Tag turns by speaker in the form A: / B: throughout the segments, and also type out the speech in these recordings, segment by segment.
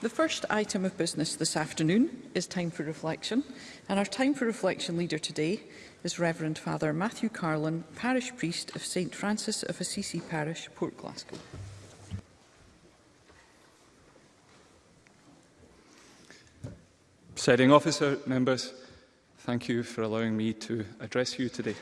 A: The first item of business this afternoon is time for reflection, and our time for reflection leader today is Reverend Father Matthew Carlin, Parish Priest of St Francis of Assisi Parish, Port Glasgow.
B: Setting officer, members, thank you for allowing me to address you today.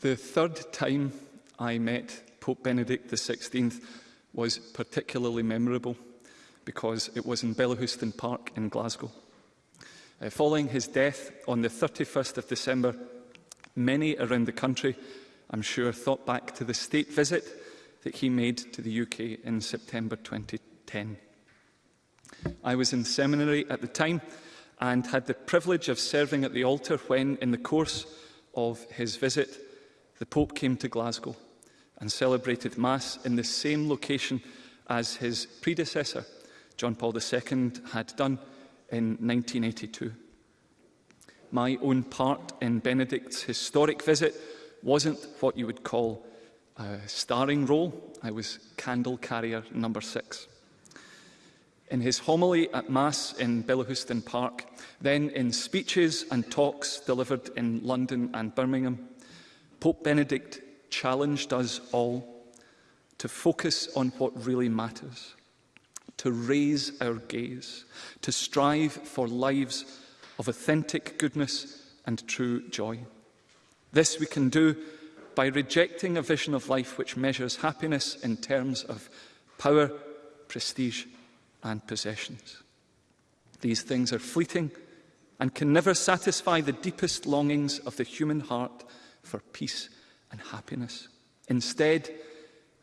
B: The third time I met Pope Benedict XVI was particularly memorable because it was in Bellahouston Park in Glasgow. Uh, following his death on the 31st of December, many around the country, I'm sure, thought back to the state visit that he made to the UK in September 2010. I was in seminary at the time and had the privilege of serving at the altar when, in the course of his visit, the Pope came to Glasgow and celebrated Mass in the same location as his predecessor, John Paul II had done in 1982. My own part in Benedict's historic visit wasn't what you would call a starring role. I was candle carrier number six. In his homily at Mass in Billahuston Park, then in speeches and talks delivered in London and Birmingham, Pope Benedict challenged us all to focus on what really matters – to raise our gaze, to strive for lives of authentic goodness and true joy. This we can do by rejecting a vision of life which measures happiness in terms of power, prestige and possessions. These things are fleeting and can never satisfy the deepest longings of the human heart for peace and happiness. Instead,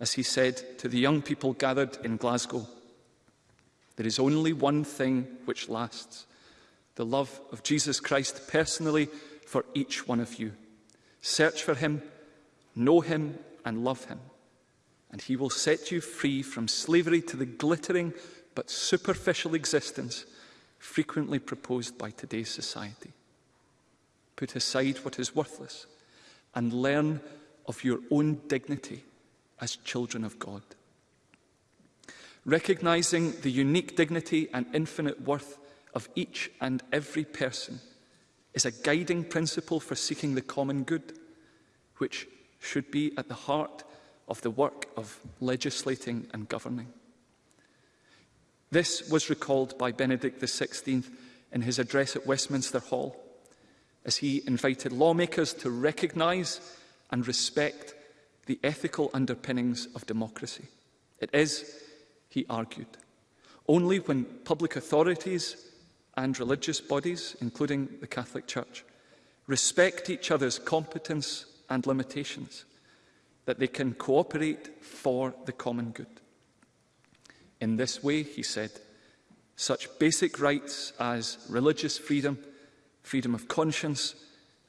B: as he said to the young people gathered in Glasgow, There is only one thing which lasts, the love of Jesus Christ personally for each one of you. Search for him, know him and love him, and he will set you free from slavery to the glittering but superficial existence frequently proposed by today's society. Put aside what is worthless and learn of your own dignity as children of God recognising the unique dignity and infinite worth of each and every person is a guiding principle for seeking the common good, which should be at the heart of the work of legislating and governing. This was recalled by Benedict XVI in his address at Westminster Hall, as he invited lawmakers to recognise and respect the ethical underpinnings of democracy. It is, he argued. Only when public authorities and religious bodies, including the Catholic Church, respect each other's competence and limitations, that they can cooperate for the common good. In this way, he said, such basic rights as religious freedom, freedom of conscience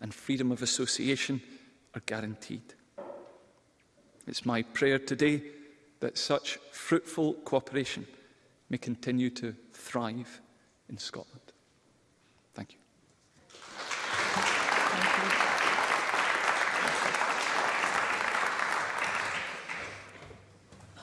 B: and freedom of association are guaranteed. It's my prayer today that such fruitful cooperation may continue to thrive in Scotland. Thank you.